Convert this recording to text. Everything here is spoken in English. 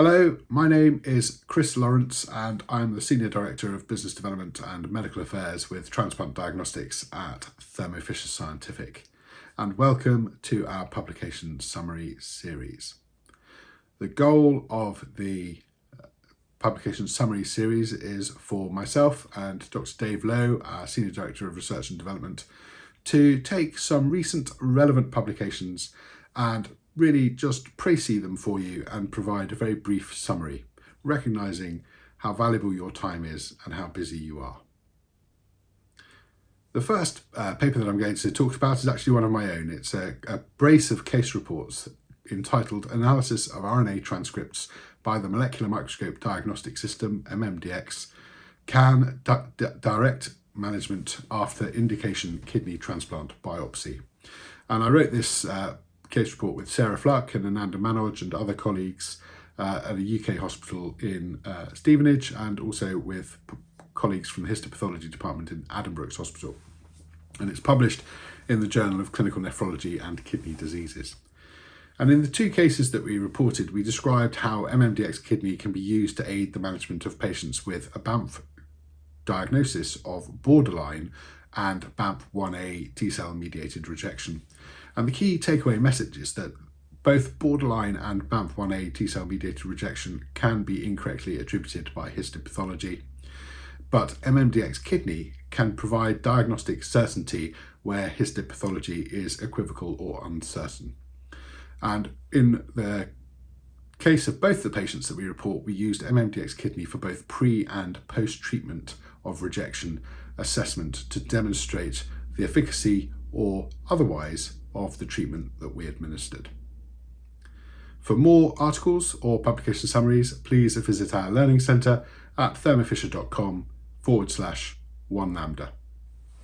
Hello, my name is Chris Lawrence and I'm the Senior Director of Business Development and Medical Affairs with Transplant Diagnostics at Thermo Fisher Scientific and welcome to our publication summary series. The goal of the uh, publication summary series is for myself and Dr. Dave Lowe, our Senior Director of Research and Development, to take some recent relevant publications and really just précis them for you and provide a very brief summary, recognising how valuable your time is and how busy you are. The first uh, paper that I'm going to talk about is actually one of my own. It's a, a brace of case reports entitled Analysis of RNA Transcripts by the Molecular Microscope Diagnostic System, MMDX, Can di Direct Management After Indication Kidney Transplant Biopsy. And I wrote this uh, case report with Sarah Fluck and Ananda Manoj and other colleagues uh, at a UK hospital in uh, Stevenage and also with colleagues from the histopathology department in Addenbrooke's Hospital. And it's published in the Journal of Clinical Nephrology and Kidney Diseases. And in the two cases that we reported, we described how MMDX kidney can be used to aid the management of patients with a Banff diagnosis of borderline and Banff 1A T-cell mediated rejection. And the key takeaway message is that both borderline and Banff 1A T-cell mediated rejection can be incorrectly attributed by histopathology, but MMDX kidney can provide diagnostic certainty where histopathology is equivocal or uncertain. And in the case of both the patients that we report, we used MMDX kidney for both pre and post-treatment of rejection assessment to demonstrate the efficacy or otherwise of the treatment that we administered. For more articles or publication summaries, please visit our Learning Centre at thermofisher.com forward slash one lambda.